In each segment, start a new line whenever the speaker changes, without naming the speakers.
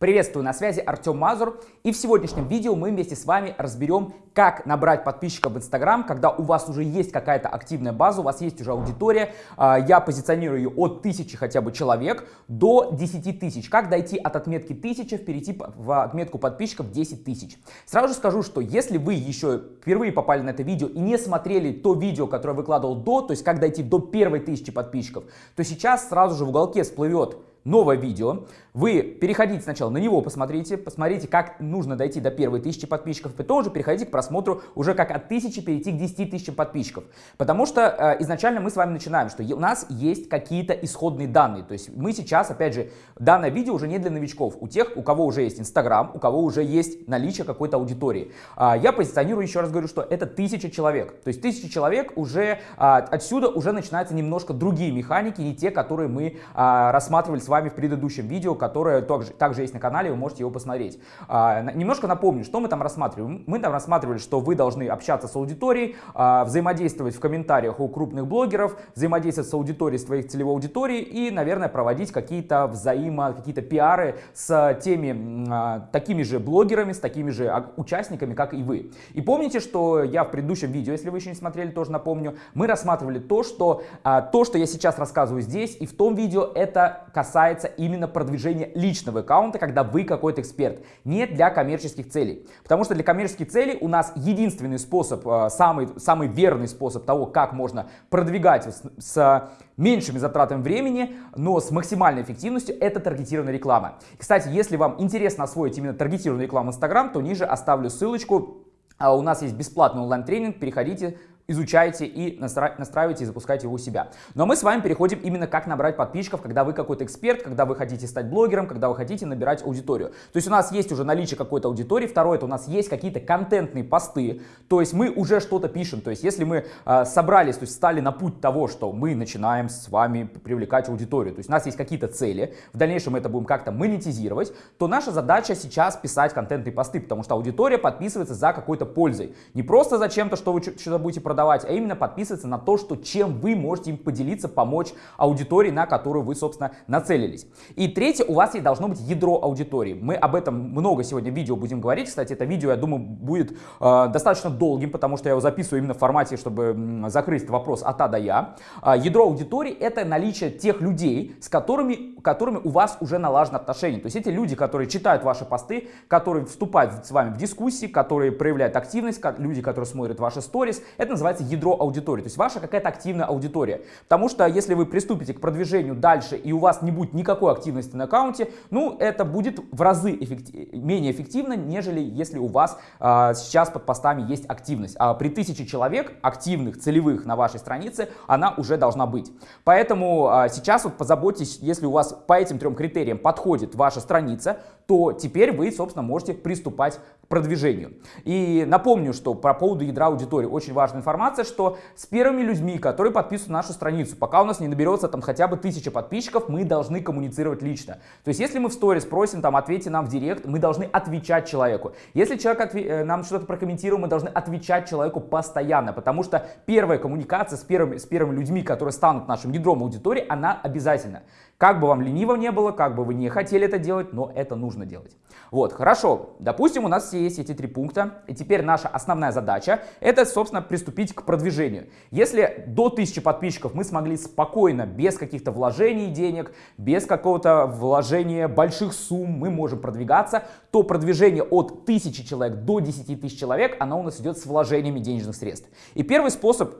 Приветствую, на связи Артем Мазур. И в сегодняшнем видео мы вместе с вами разберем, как набрать подписчиков в Инстаграм, когда у вас уже есть какая-то активная база, у вас есть уже аудитория. А, я позиционирую ее от тысячи хотя бы человек до 10 тысяч. Как дойти от отметки 1000, перейти в отметку подписчиков 10 тысяч. Сразу же скажу, что если вы еще впервые попали на это видео и не смотрели то видео, которое выкладывал до, то есть как дойти до первой тысячи подписчиков, то сейчас сразу же в уголке всплывет новое видео. Вы переходите сначала на него, посмотрите, посмотрите, как нужно дойти до первой тысячи подписчиков, потом уже переходите к просмотру уже как от тысячи перейти к 10 тысячам подписчиков. Потому что э, изначально мы с вами начинаем, что у нас есть какие-то исходные данные. То есть мы сейчас, опять же, данное видео уже не для новичков, у тех, у кого уже есть Инстаграм, у кого уже есть наличие какой-то аудитории. А, я позиционирую, еще раз говорю, что это тысяча человек. То есть тысяча человек уже а, отсюда уже начинаются немножко другие механики, не те, которые мы а, рассматривали с вами в предыдущем видео, которое также, также есть на канале, вы можете его посмотреть. А, немножко напомню, что мы там рассматриваем. Мы там рассматривали, что вы должны общаться с аудиторией, а, взаимодействовать в комментариях у крупных блогеров, взаимодействовать с аудиторией своей целевой аудитории и, наверное, проводить какие-то взаимо, какие-то пиары с теми, а, такими же блогерами, с такими же участниками, как и вы. И помните, что я в предыдущем видео, если вы еще не смотрели, тоже напомню, мы рассматривали то, что а, то, что я сейчас рассказываю здесь и в том видео, это касается именно продвижения личного аккаунта, когда вы какой-то эксперт, не для коммерческих целей. Потому что для коммерческих целей у нас единственный способ, э, самый, самый верный способ того, как можно продвигать с, с меньшими затратами времени, но с максимальной эффективностью, это таргетированная реклама. Кстати, если вам интересно освоить именно таргетированную рекламу Instagram, то ниже оставлю ссылочку. А у нас есть бесплатный онлайн-тренинг, переходите, изучайте и настра настраивайте и запускайте его у себя. Но мы с вами переходим именно как набрать подписчиков, когда вы какой-то эксперт, когда вы хотите стать блогером, когда вы хотите набирать аудиторию. То есть у нас есть уже наличие какой-то аудитории. Второе, это у нас есть какие-то контентные посты, то есть мы уже что-то пишем. То есть если мы э, собрались, то есть стали на путь того, что мы начинаем с вами привлекать аудиторию, то есть у нас есть какие-то цели, в дальнейшем мы это будем как-то монетизировать, то наша задача сейчас писать контентные посты, потому что аудитория подписывается за какой-то пользой. Не просто за чем-то, что вы что-то будете продавать, продавать, а именно подписываться на то, что чем вы можете им поделиться, помочь аудитории, на которую вы, собственно, нацелились. И третье, у вас и должно быть ядро аудитории. Мы об этом много сегодня видео будем говорить. Кстати, это видео, я думаю, будет э, достаточно долгим, потому что я его записываю именно в формате, чтобы закрыть вопрос от А до Я. Э, ядро аудитории — это наличие тех людей, с которыми, которыми у вас уже налажены отношения. То есть эти люди, которые читают ваши посты, которые вступают с вами в дискуссии, которые проявляют активность, люди, которые смотрят ваши сторис. Это называется называется ядро аудитории, то есть ваша какая-то активная аудитория. Потому что если вы приступите к продвижению дальше и у вас не будет никакой активности на аккаунте, ну это будет в разы эффектив... менее эффективно, нежели если у вас а, сейчас под постами есть активность. А при тысяче человек активных, целевых на вашей странице, она уже должна быть. Поэтому а, сейчас вот позаботьтесь, если у вас по этим трем критериям подходит ваша страница, то теперь вы, собственно, можете приступать к продвижению. И напомню, что по поводу ядра аудитории очень важная информация, что с первыми людьми, которые подписывают нашу страницу, пока у нас не наберется там хотя бы тысяча подписчиков, мы должны коммуницировать лично. То есть, если мы в сторис просим, там, ответьте нам в директ, мы должны отвечать человеку. Если человек отве э, нам что-то прокомментировал, мы должны отвечать человеку постоянно, потому что первая коммуникация с первыми, с первыми людьми, которые станут нашим ядром аудитории, она обязательна. Как бы вам лениво не было, как бы вы не хотели это делать, но это нужно делать. Вот, хорошо. Допустим, у нас все есть эти три пункта. И теперь наша основная задача это, собственно, приступить к продвижению. Если до 1000 подписчиков мы смогли спокойно, без каких-то вложений денег, без какого-то вложения больших сумм, мы можем продвигаться, то продвижение от 1000 человек до 10 тысяч человек, оно у нас идет с вложениями денежных средств. И первый способ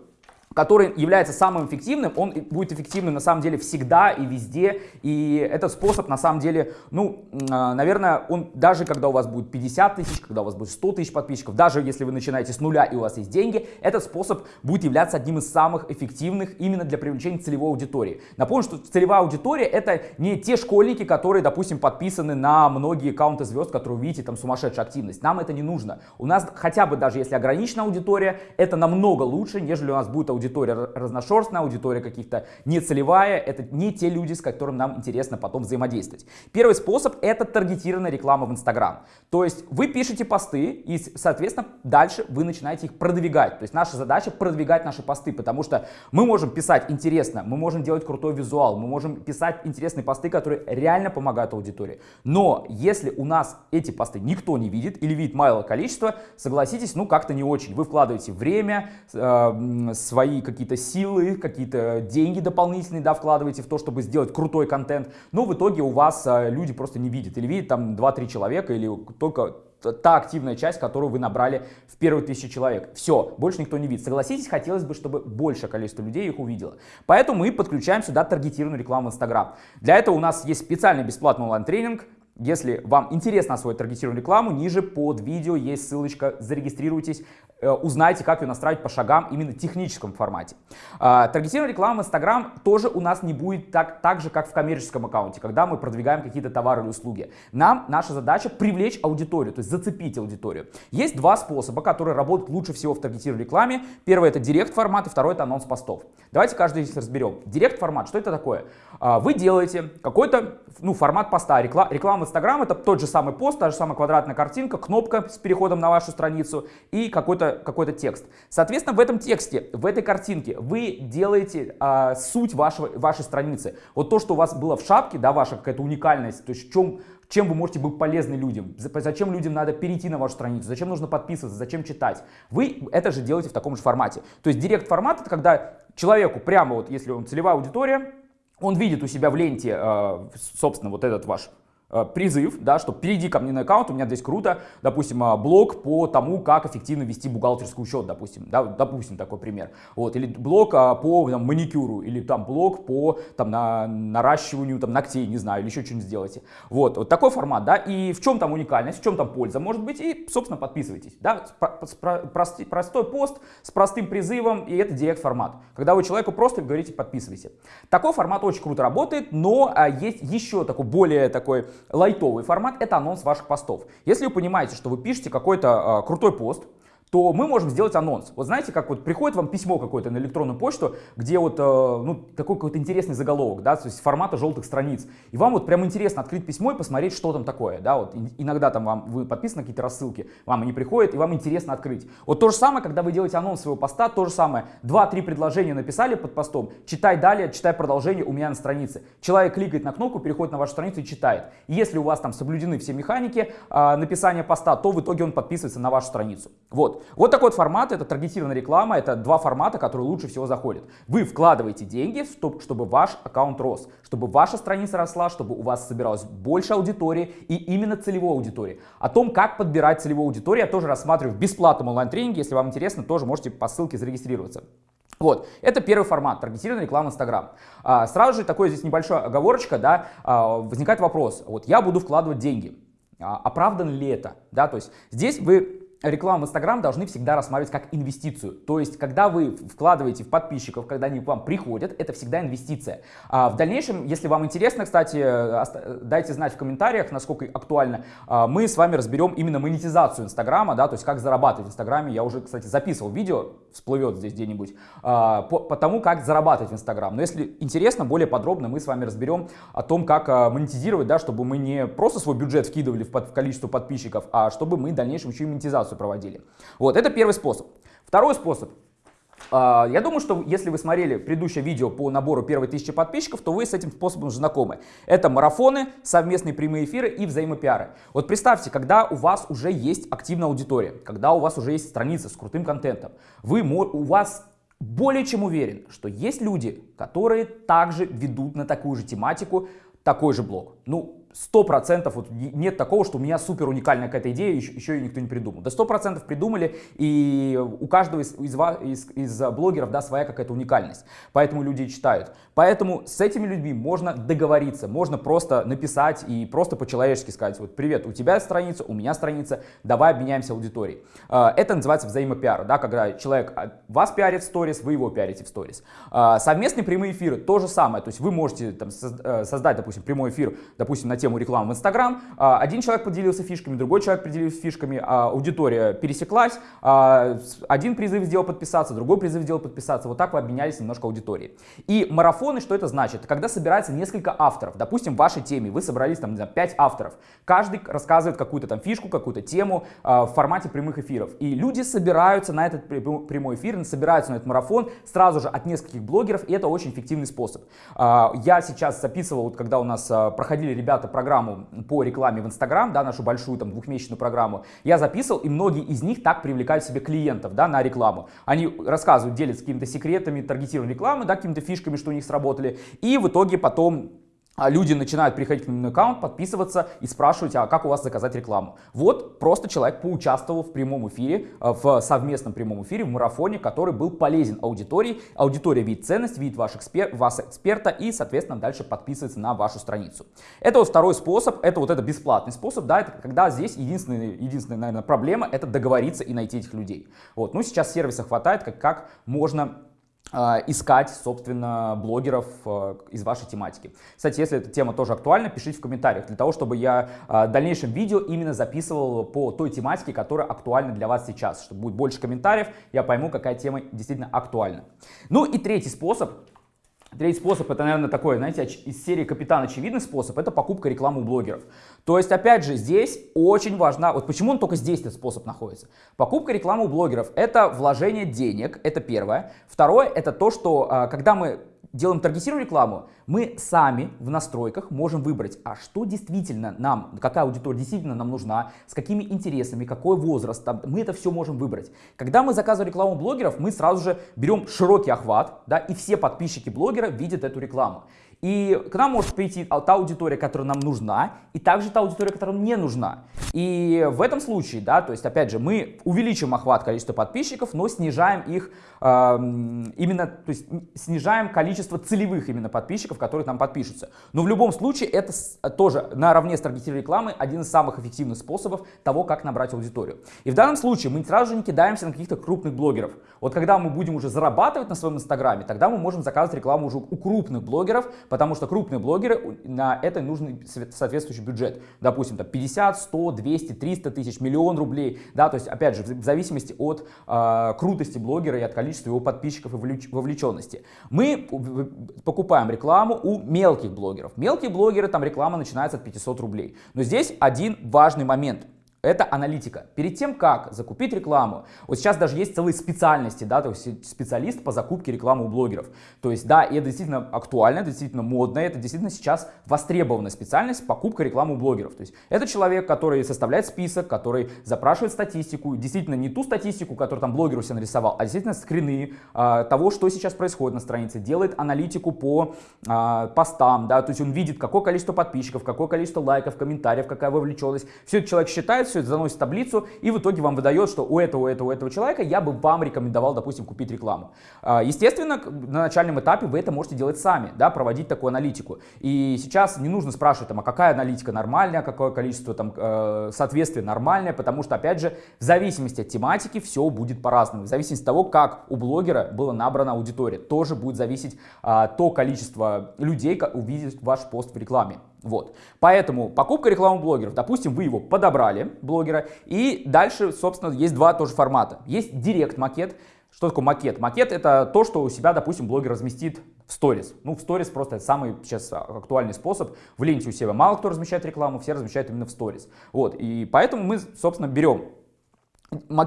который является самым эффективным, он будет эффективным на самом деле всегда и везде. И этот способ на самом деле, ну, а, наверное, он даже когда у вас будет 50 тысяч, когда у вас будет 100 тысяч подписчиков, даже если вы начинаете с нуля и у вас есть деньги, этот способ будет являться одним из самых эффективных именно для привлечения целевой аудитории. Напомню, что целевая аудитория это не те школьники, которые, допустим, подписаны на многие аккаунты звезд, которые вы видите, там сумасшедшая активность. Нам это не нужно. У нас хотя бы даже если ограниченная аудитория, это намного лучше, нежели у нас будет аудитория аудитория разношерстная, аудитория каких-то нецелевая, это не те люди, с которыми нам интересно потом взаимодействовать. Первый способ это таргетированная реклама в Инстаграм. То есть вы пишете посты и, соответственно, дальше вы начинаете их продвигать. То есть наша задача продвигать наши посты, потому что мы можем писать интересно, мы можем делать крутой визуал, мы можем писать интересные посты, которые реально помогают аудитории. Но если у нас эти посты никто не видит или видит малое количество, согласитесь, ну как-то не очень. Вы вкладываете время, э, свои какие-то силы, какие-то деньги дополнительные, да, вкладываете в то, чтобы сделать крутой контент, но в итоге у вас э, люди просто не видят. Или видят там 2-3 человека, или только та активная часть, которую вы набрали в первые тысячи человек. Все, больше никто не видит. Согласитесь, хотелось бы, чтобы большее количество людей их увидело. Поэтому мы подключаем сюда таргетированную рекламу в Instagram. Для этого у нас есть специальный бесплатный онлайн-тренинг, если вам интересно освоить таргетированную рекламу, ниже под видео есть ссылочка, зарегистрируйтесь, э, узнайте, как ее настраивать по шагам именно в техническом формате. А, таргетированная реклама в Instagram тоже у нас не будет так, так же, как в коммерческом аккаунте, когда мы продвигаем какие-то товары или услуги. Нам наша задача привлечь аудиторию, то есть зацепить аудиторию. Есть два способа, которые работают лучше всего в таргетированной рекламе. Первый это директ формат, и второй это анонс постов. Давайте каждый из них разберем. Директ формат, что это такое? А, вы делаете какой-то ну, формат поста, реклама Instagram это тот же самый пост, та же самая квадратная картинка, кнопка с переходом на вашу страницу и какой-то какой, -то, текст. Соответственно, в этом тексте, в этой картинке вы делаете а, суть вашего, вашей страницы. Вот то, что у вас было в шапке, да, ваша какая-то уникальность, то есть в чем, чем вы можете быть полезны людям, зачем людям надо перейти на вашу страницу, зачем нужно подписываться, зачем читать. Вы это же делаете в таком же формате. То есть директ формат это когда человеку прямо вот, если он целевая аудитория, он видит у себя в ленте, а, собственно, вот этот ваш призыв, да, что перейди ко мне на аккаунт, у меня здесь круто, допустим, э, блог по тому, как эффективно вести бухгалтерский учет, допустим, да, допустим, такой пример, вот, или блог а, по там, маникюру, или там блог по там, на, наращиванию там, ногтей, не знаю, или еще что-нибудь сделайте, вот, вот такой формат, да, и в чем там уникальность, в чем там польза может быть, и, собственно, подписывайтесь, да, простой, простой пост с простым призывом, и это директ формат, когда вы человеку просто говорите подписывайся. Такой формат очень круто работает, но есть еще такой более такой лайтовый формат – это анонс ваших постов. Если вы понимаете, что вы пишете какой-то э, крутой пост, то мы можем сделать анонс. Вот знаете, как вот приходит вам письмо какое-то на электронную почту, где вот, э, ну, такой какой-то интересный заголовок, да, то есть формата желтых страниц. И вам вот прям интересно открыть письмо и посмотреть, что там такое, да, вот иногда там вам, вы подписаны какие-то рассылки, вам они приходят, и вам интересно открыть. Вот то же самое, когда вы делаете анонс своего поста, то же самое. Два-три предложения написали под постом, читай далее, читай продолжение у меня на странице. Человек кликает на кнопку, переходит на вашу страницу и читает. И если у вас там соблюдены все механики э, написания поста, то в итоге он подписывается на вашу страницу. Вот. Вот, такой вот формат, это таргетированная реклама, это два формата, которые лучше всего заходят. Вы вкладываете деньги, чтобы ваш аккаунт рос, чтобы ваша страница росла, чтобы у вас собиралась больше аудитории и именно целевой аудитории. О том, как подбирать целевую аудиторию, я тоже рассматриваю в бесплатном онлайн-тренинге. Если вам интересно, тоже можете по ссылке зарегистрироваться. Вот, это первый формат, таргетированная реклама Инстаграм. Сразу же такой здесь небольшой оговорочка, да, а, возникает вопрос, вот я буду вкладывать деньги, а, оправдан ли это, да, то есть здесь вы рекламу в Инстаграм должны всегда рассматривать как инвестицию. То есть, когда вы вкладываете в подписчиков, когда они к вам приходят, это всегда инвестиция. А в дальнейшем, если вам интересно, кстати, дайте знать в комментариях, насколько актуально. А, мы с вами разберем именно монетизацию Инстаграма, да, то есть как зарабатывать в Инстаграме. Я уже, кстати, записывал видео, всплывет здесь где-нибудь, а, по, по тому, как зарабатывать в Инстаграм. Но если интересно, более подробно мы с вами разберем о том, как а, монетизировать, да, чтобы мы не просто свой бюджет вкидывали в, под, в количество подписчиков, а чтобы мы в дальнейшем еще и монетизацию презентацию проводили. Вот, это первый способ. Второй способ. А, я думаю, что если вы смотрели предыдущее видео по набору первой тысячи подписчиков, то вы с этим способом знакомы. Это марафоны, совместные прямые эфиры и взаимопиары. Вот представьте, когда у вас уже есть активная аудитория, когда у вас уже есть страница с крутым контентом, вы, у вас более чем уверен, что есть люди, которые также ведут на такую же тематику такой же блог. Ну, сто процентов вот нет такого, что у меня супер уникальная какая-то идея, еще, еще ее никто не придумал. Да сто процентов придумали, и у каждого из, из, из, из блогеров да, своя какая-то уникальность. Поэтому люди читают. Поэтому с этими людьми можно договориться, можно просто написать и просто по-человечески сказать, вот привет, у тебя страница, у меня страница, давай обменяемся аудиторией. А, это называется взаимопиар, да, когда человек а, вас пиарит в сторис, вы его пиарите в сторис. А, совместные прямые эфиры, то же самое, то есть вы можете там, э, создать, допустим, прямой эфир, допустим, на тему рекламы в Инстаграм. А, один человек поделился фишками, другой человек поделился фишками, а, аудитория пересеклась, а, один призыв сделал подписаться, другой призыв сделал подписаться. Вот так вы обменялись немножко аудиторией. И марафоны, что это значит? Когда собирается несколько авторов, допустим, в вашей теме, вы собрались там, не знаю, 5 авторов, каждый рассказывает какую-то там фишку, какую-то тему в формате прямых эфиров. И люди собираются на этот прямой эфир, собираются на этот марафон сразу же от нескольких блогеров, и это очень эффективный способ. Я сейчас записывал, вот когда у нас проходили ребята программу по рекламе в Инстаграм, да, нашу большую там двухмесячную программу, я записывал, и многие из них так привлекают себе клиентов, да, на рекламу. Они рассказывают, делятся какими-то секретами таргетированной рекламы, да, какими-то фишками, что у них сработали, и в итоге потом люди начинают приходить к ним на аккаунт, подписываться и спрашивать, а как у вас заказать рекламу. Вот просто человек поучаствовал в прямом эфире, э, в совместном прямом эфире, в марафоне, который был полезен аудитории. Аудитория видит ценность, видит ваш экспер, вас эксперта и, соответственно, дальше подписывается на вашу страницу. Это вот второй способ, это вот это бесплатный способ, да, это когда здесь единственная, единственная, наверное, проблема, это договориться и найти этих людей. Вот, ну сейчас сервиса хватает, как, как можно а, искать, собственно, блогеров а, из вашей тематики. Кстати, если эта тема тоже актуальна, пишите в комментариях, для того, чтобы я а, в дальнейшем видео именно записывал по той тематике, которая актуальна для вас сейчас, чтобы будет больше комментариев, я пойму, какая тема действительно актуальна. Ну и третий способ, Третий способ, это, наверное, такой, знаете, из серии «Капитан очевидный способ», это покупка рекламы у блогеров. То есть, опять же, здесь очень важна, вот почему он только здесь этот способ находится. Покупка рекламы у блогеров – это вложение денег, это первое. Второе – это то, что а, когда мы делаем таргетированную рекламу, мы сами в настройках можем выбрать, а что действительно нам, какая аудитория действительно нам нужна, с какими интересами, какой возраст, там, мы это все можем выбрать. Когда мы заказываем рекламу блогеров, мы сразу же берем широкий охват, да, и все подписчики блогера видят эту рекламу. И к нам может прийти та аудитория, которая нам нужна, и также та аудитория, которая нам не нужна. И в этом случае, да, то есть, опять же, мы увеличим охват количества подписчиков, но снижаем их, э, именно, то есть, снижаем количество целевых именно подписчиков, которые там подпишутся. Но в любом случае, это тоже наравне с таргетированной рекламой один из самых эффективных способов того, как набрать аудиторию. И в данном случае мы сразу же не кидаемся на каких-то крупных блогеров. Вот когда мы будем уже зарабатывать на своем инстаграме, тогда мы можем заказывать рекламу уже у крупных блогеров, потому что крупные блогеры, на это нужен соответствующий бюджет. Допустим, там 50, 100, 200, 300 тысяч, миллион рублей. Да, то есть, опять же, в зависимости от э, крутости блогера и от количества его подписчиков и вовлеченности. Мы покупаем рекламу у мелких блогеров. Мелкие блогеры, там реклама начинается от 500 рублей. Но здесь один важный момент – это аналитика. Перед тем, как закупить рекламу, вот сейчас даже есть целые специальности, да, то есть специалист по закупке рекламы у блогеров. То есть, да, это действительно актуально, это действительно модно, это действительно сейчас востребованная специальность покупка рекламы у блогеров. То есть, это человек, который составляет список, который запрашивает статистику, действительно не ту статистику, которую там блогер у себя нарисовал, а действительно скрины а, того, что сейчас происходит на странице, делает аналитику по а, постам, да, то есть он видит, какое количество подписчиков, какое количество лайков, комментариев, какая вовлеченность. Все это человек считает, все это заносит в таблицу и в итоге вам выдает, что у этого, у этого, у этого человека я бы вам рекомендовал, допустим, купить рекламу. А, естественно, на начальном этапе вы это можете делать сами, да, проводить такую аналитику. И сейчас не нужно спрашивать, там, а какая аналитика нормальная, какое количество там, э, соответствия нормальное, потому что, опять же, в зависимости от тематики все будет по-разному. В зависимости от того, как у блогера была набрана аудитория, тоже будет зависеть а, то количество людей, увидит ваш пост в рекламе. Вот. Поэтому покупка рекламы блогеров, допустим, вы его подобрали, блогера, и дальше, собственно, есть два тоже формата. Есть директ-макет. Что такое макет? Макет это то, что у себя, допустим, блогер разместит в сторис. Ну, в сторис просто это самый сейчас актуальный способ. В ленте у себя мало кто размещает рекламу, все размещают именно в сторис. Вот, и поэтому мы, собственно, берем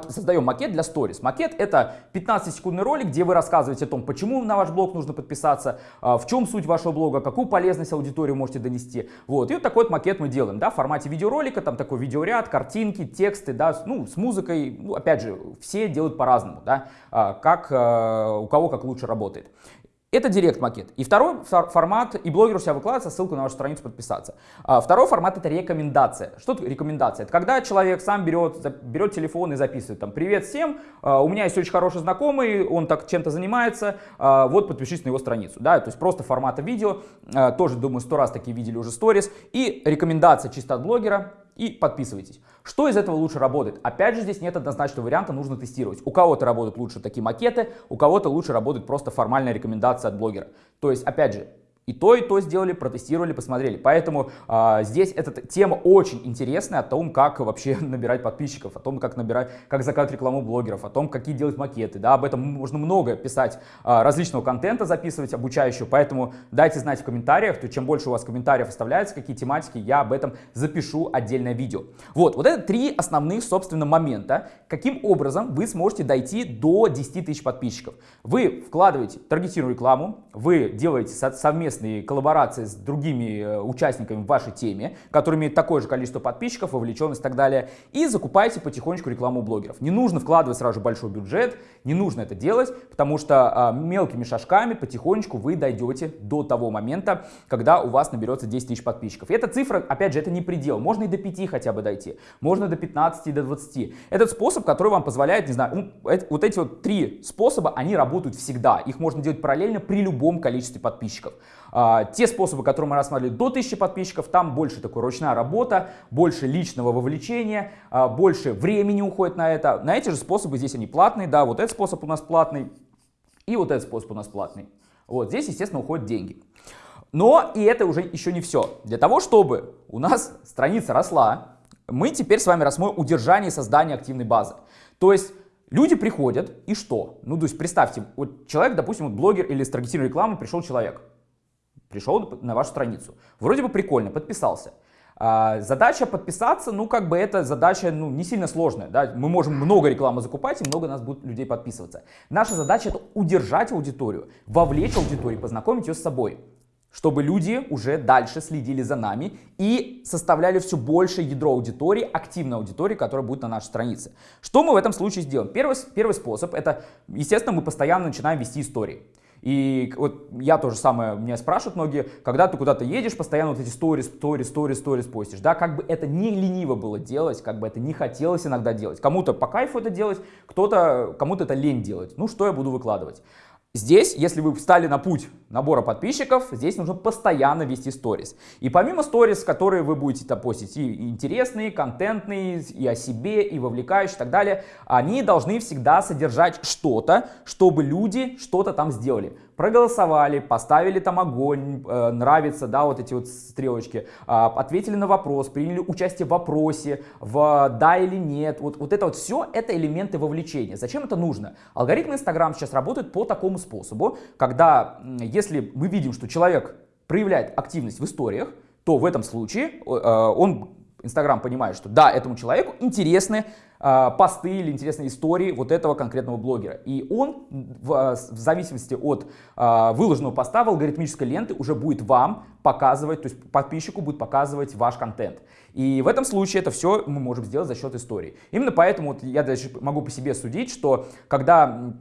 создаем макет для сторис. Макет это 15-секундный ролик, где вы рассказываете о том, почему на ваш блог нужно подписаться, а, в чем суть вашего блога, какую полезность аудитории можете донести. Вот. И вот такой вот макет мы делаем, да, в формате видеоролика, там такой видеоряд, картинки, тексты, да, ну, с музыкой, ну, опять же, все делают по-разному, да, а, как а, у кого как лучше работает. Это директ-макет. И второй формат, и блогер у себя выкладывается ссылку на вашу страницу подписаться. А второй формат это рекомендация. Что это рекомендация? Это когда человек сам берет, берет телефон и записывает там «Привет всем, а, у меня есть очень хороший знакомый, он так чем-то занимается, а, вот подпишись на его страницу». Да, то есть просто формата видео, тоже думаю сто раз такие видели уже сторис. И рекомендация чисто от блогера, и подписывайтесь. Что из этого лучше работает? Опять же, здесь нет однозначного варианта, нужно тестировать. У кого-то работают лучше такие макеты, у кого-то лучше работает просто формальная рекомендация от блогера. То есть, опять же, И то, и то сделали, протестировали, посмотрели. Поэтому а, здесь эта тема очень интересная о том, как вообще набирать подписчиков, о том, как набирать, как заказывать рекламу блогеров, о том, какие делать макеты. Да, об этом можно много писать, а, различного контента записывать, обучающего. Поэтому дайте знать в комментариях, то чем больше у вас комментариев оставляется, какие тематики, я об этом запишу отдельное видео. Вот, вот это три основных, собственно, момента, каким образом вы сможете дойти до 10 тысяч подписчиков. Вы вкладываете таргетированную рекламу, вы делаете совместно совместные коллаборации с другими э, участниками в вашей теме, которые имеют такое же количество подписчиков, вовлеченность и так далее, и закупаете потихонечку рекламу блогеров. Не нужно вкладывать сразу большой бюджет, не нужно это делать, потому что а, мелкими шажками потихонечку вы дойдете до того момента, когда у вас наберется 10 тысяч подписчиков. И эта цифра, опять же, это не предел, можно и до 5 хотя бы дойти, можно до 15 и до 20. Этот способ, который вам позволяет, не знаю, вот эти вот три способа, они работают всегда, их можно делать параллельно при любом количестве подписчиков. А, те способы, которые мы рассматривали до 1000 подписчиков, там больше такой ручная работа, больше личного вовлечения, а, больше времени уходит на это. На эти же способы здесь они платные, да, вот этот способ у нас платный и вот этот способ у нас платный. Вот здесь, естественно, уходят деньги. Но и это уже еще не все. Для того, чтобы у нас страница росла, мы теперь с вами рассмотрим удержание и создание активной базы. То есть люди приходят и что? Ну, то есть представьте, вот человек, допустим, вот блогер или с таргетированной рекламой пришел человек пришел на вашу страницу. Вроде бы прикольно, подписался. А, задача подписаться, ну как бы это задача ну, не сильно сложная. Да? Мы можем много рекламы закупать и много нас будет людей подписываться. Наша задача это удержать аудиторию, вовлечь аудиторию, познакомить ее с собой. Чтобы люди уже дальше следили за нами и составляли все больше ядро аудитории, активной аудитории, которая будет на нашей странице. Что мы в этом случае сделаем? Первый, первый способ это, естественно, мы постоянно начинаем вести истории. И вот я тоже самое, меня спрашивают многие, когда ты куда-то едешь, постоянно вот эти сторис, сторис, сторис, сторис постишь, да, как бы это не лениво было делать, как бы это не хотелось иногда делать. Кому-то по кайфу это делать, кто-то, кому-то это лень делать. Ну, что я буду выкладывать? Здесь, если вы встали на путь набора подписчиков, здесь нужно постоянно вести сторис. И помимо сторис, которые вы будете там постить, и интересные, контентные, и о себе, и вовлекающие и так далее, они должны всегда содержать что-то, чтобы люди что-то там сделали проголосовали, поставили там огонь, э, нравится, да, вот эти вот стрелочки, э, ответили на вопрос, приняли участие в вопросе, в да или нет, вот, вот это вот все, это элементы вовлечения. Зачем это нужно? Алгоритмы Инстаграм сейчас работают по такому способу, когда, если мы видим, что человек проявляет активность в историях, то в этом случае э, он Инстаграм понимает, что да, этому человеку интересны э, посты или интересные истории вот этого конкретного блогера. И он в, в зависимости от э, выложенного поста в алгоритмической ленты уже будет вам показывать, то есть подписчику будет показывать ваш контент. И в этом случае это все мы можем сделать за счет истории. Именно поэтому вот я даже могу по себе судить, что когда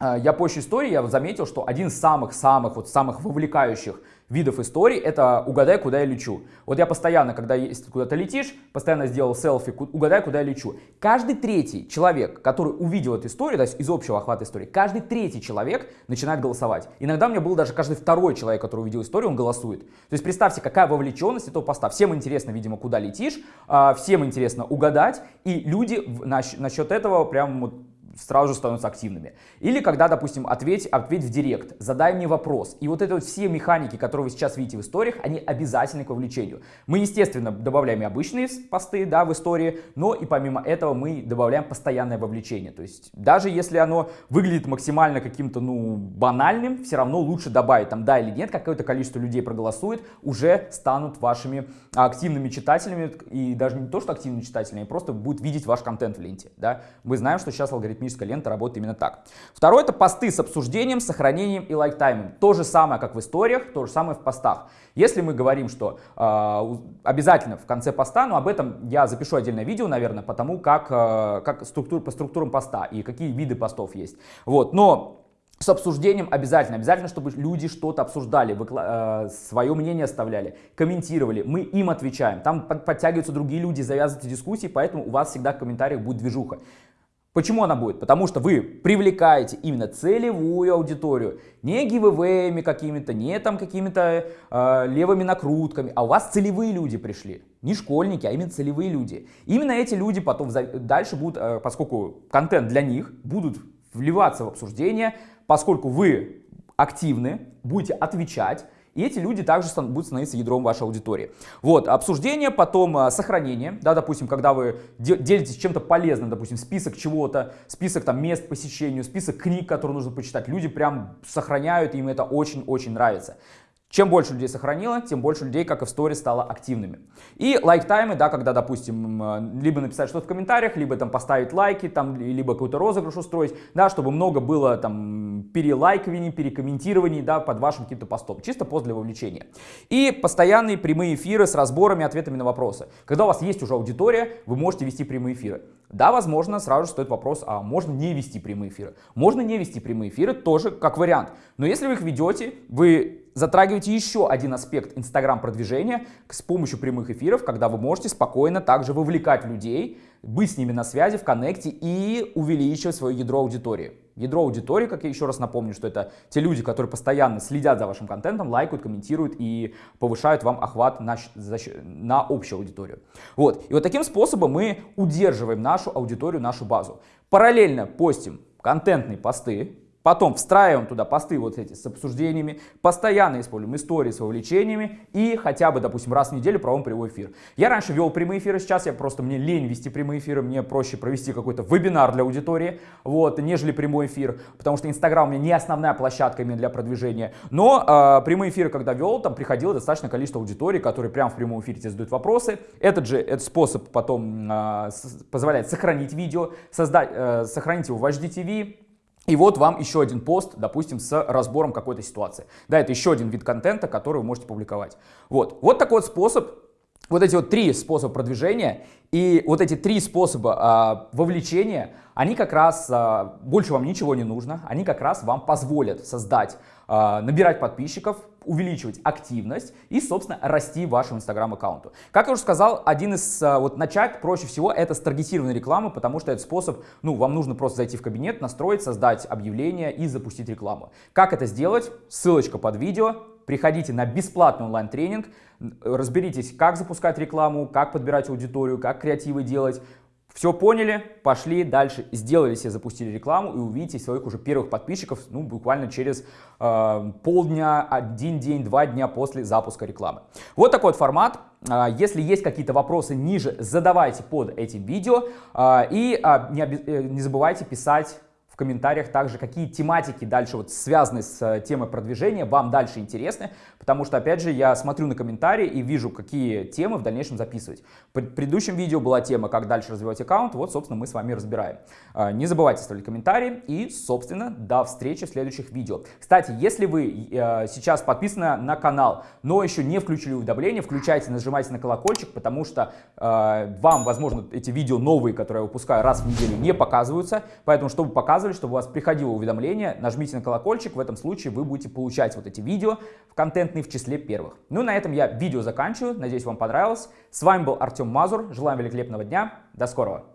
я пощу истории, я заметил, что один из самых-самых, вот самых вовлекающих видов историй это угадай, куда я лечу. Вот я постоянно, когда куда-то летишь, постоянно сделал селфи, угадай, куда я лечу. Каждый третий человек, который увидел эту историю, то есть из общего охвата истории, каждый третий человек начинает голосовать. Иногда у меня был даже каждый второй человек, который увидел историю, он голосует. То есть представьте, какая вовлеченность этого поста. Всем интересно, видимо, куда летишь, а, всем интересно угадать, и люди насчет этого прям вот сразу же становятся активными. Или когда, допустим, ответь, ответь в директ, задай мне вопрос. И вот это вот все механики, которые вы сейчас видите в историях, они обязательны к вовлечению. Мы, естественно, добавляем и обычные посты да, в истории, но и помимо этого мы добавляем постоянное вовлечение. То есть даже если оно выглядит максимально каким-то ну, банальным, все равно лучше добавить там да или нет, какое-то количество людей проголосует, уже станут вашими активными читателями и даже не то, что активными читателями, а просто будут видеть ваш контент в ленте. Да? Мы знаем, что сейчас алгоритм алгоритмическая лента работает именно так. Второе это посты с обсуждением, сохранением и лайктаймом. То же самое, как в историях, то же самое в постах. Если мы говорим, что э, обязательно в конце поста, но об этом я запишу отдельное видео, наверное, потому как, э, как структур, по структурам поста и какие виды постов есть. Вот, но с обсуждением обязательно, обязательно, чтобы люди что-то обсуждали, выкла- э, свое мнение оставляли, комментировали, мы им отвечаем. Там под, подтягиваются другие люди, завязываются дискуссии, поэтому у вас всегда в комментариях будет движуха. Почему она будет? Потому что вы привлекаете именно целевую аудиторию, не гивэвэями какими-то, не там какими-то э, левыми накрутками, а у вас целевые люди пришли. Не школьники, а именно целевые люди. Именно эти люди потом дальше будут, э, поскольку контент для них, будут вливаться в обсуждение, поскольку вы активны, будете отвечать, И эти люди также будут становиться ядром вашей аудитории. Вот, обсуждение, потом а, сохранение, да, допустим, когда вы делитесь чем-то полезным, допустим, список чего-то, список там мест посещению, список книг, которые нужно почитать, люди прям сохраняют, им это очень-очень нравится. Чем больше людей сохранило, тем больше людей, как и в сторе, стало активными. И лайк-таймы, да, когда, допустим, либо написать что-то в комментариях, либо там поставить лайки, там, либо какой-то розыгрыш устроить, да, чтобы много было там перелайкований, перекомментирований, да, под вашим каким-то постом. Чисто пост для вовлечения. И постоянные прямые эфиры с разборами, ответами на вопросы. Когда у вас есть уже аудитория, вы можете вести прямые эфиры. Да, возможно, сразу же стоит вопрос, а можно не вести прямые эфиры? Можно не вести прямые эфиры тоже как вариант. Но если вы их ведете, вы затрагиваете еще один аспект Инстаграм-продвижения с помощью прямых эфиров, когда вы можете спокойно также вовлекать людей, быть с ними на связи, в коннекте и увеличивать свое ядро аудитории. Ядро аудитории, как я еще раз напомню, что это те люди, которые постоянно следят за вашим контентом, лайкают, комментируют и повышают вам охват на, на общую аудиторию. Вот. И вот таким способом мы удерживаем нашу аудиторию, нашу базу. Параллельно постим контентные посты, Потом встраиваем туда посты вот эти с обсуждениями, постоянно используем истории с вовлечениями и хотя бы, допустим, раз в неделю проводим прямой эфир. Я раньше вел прямые эфиры, сейчас я просто, мне лень вести прямые эфиры, мне проще провести какой-то вебинар для аудитории, вот, нежели прямой эфир, потому что Инстаграм у меня не основная площадка именно для продвижения. Но э, прямые эфиры, когда вел, там приходило достаточно количество аудитории, которые прямо в прямом эфире тебе задают вопросы. Этот же этот способ потом э, позволяет сохранить видео, создать, э, сохранить его в HDTV, и вот вам еще один пост, допустим, с разбором какой-то ситуации. Да, это еще один вид контента, который вы можете публиковать. Вот, вот такой вот способ, вот эти вот три способа продвижения и вот эти три способа а, вовлечения, они как раз, а, больше вам ничего не нужно, они как раз вам позволят создать, набирать подписчиков, увеличивать активность и, собственно, расти вашему инстаграм-аккаунту. Как я уже сказал, один из, а, вот начать проще всего это с таргетированной рекламы, потому что этот способ, ну, вам нужно просто зайти в кабинет, настроить, создать объявление и запустить рекламу. Как это сделать? Ссылочка под видео, приходите на бесплатный онлайн-тренинг, разберитесь, как запускать рекламу, как подбирать аудиторию, как креативы делать, все поняли, пошли дальше, сделали себе, запустили рекламу и увидите своих уже первых подписчиков, ну, буквально через э, полдня, один день, два дня после запуска рекламы. Вот такой вот формат. Э, если есть какие-то вопросы ниже, задавайте под этим видео. Э, и э, не, э, не забывайте писать комментариях также, какие тематики дальше вот связаны с э, темой продвижения вам дальше интересны, потому что, опять же, я смотрю на комментарии и вижу, какие темы в дальнейшем записывать. В предыдущем видео была тема, как дальше развивать аккаунт, вот, собственно, мы с вами разбираем. А, не забывайте ставить комментарии и, собственно, до встречи в следующих видео. Кстати, если вы э, сейчас подписаны на канал, но еще не включили уведомления, включайте, нажимайте на колокольчик, потому что э, вам, возможно, эти видео новые, которые я выпускаю раз в неделю, не показываются, поэтому, чтобы показывали, показывали, чтобы у вас приходило уведомление, нажмите на колокольчик, в этом случае вы будете получать вот эти видео в контентные в числе первых. Ну и на этом я видео заканчиваю, надеюсь вам понравилось. С вами был Артем Мазур, желаем великолепного дня, до скорого!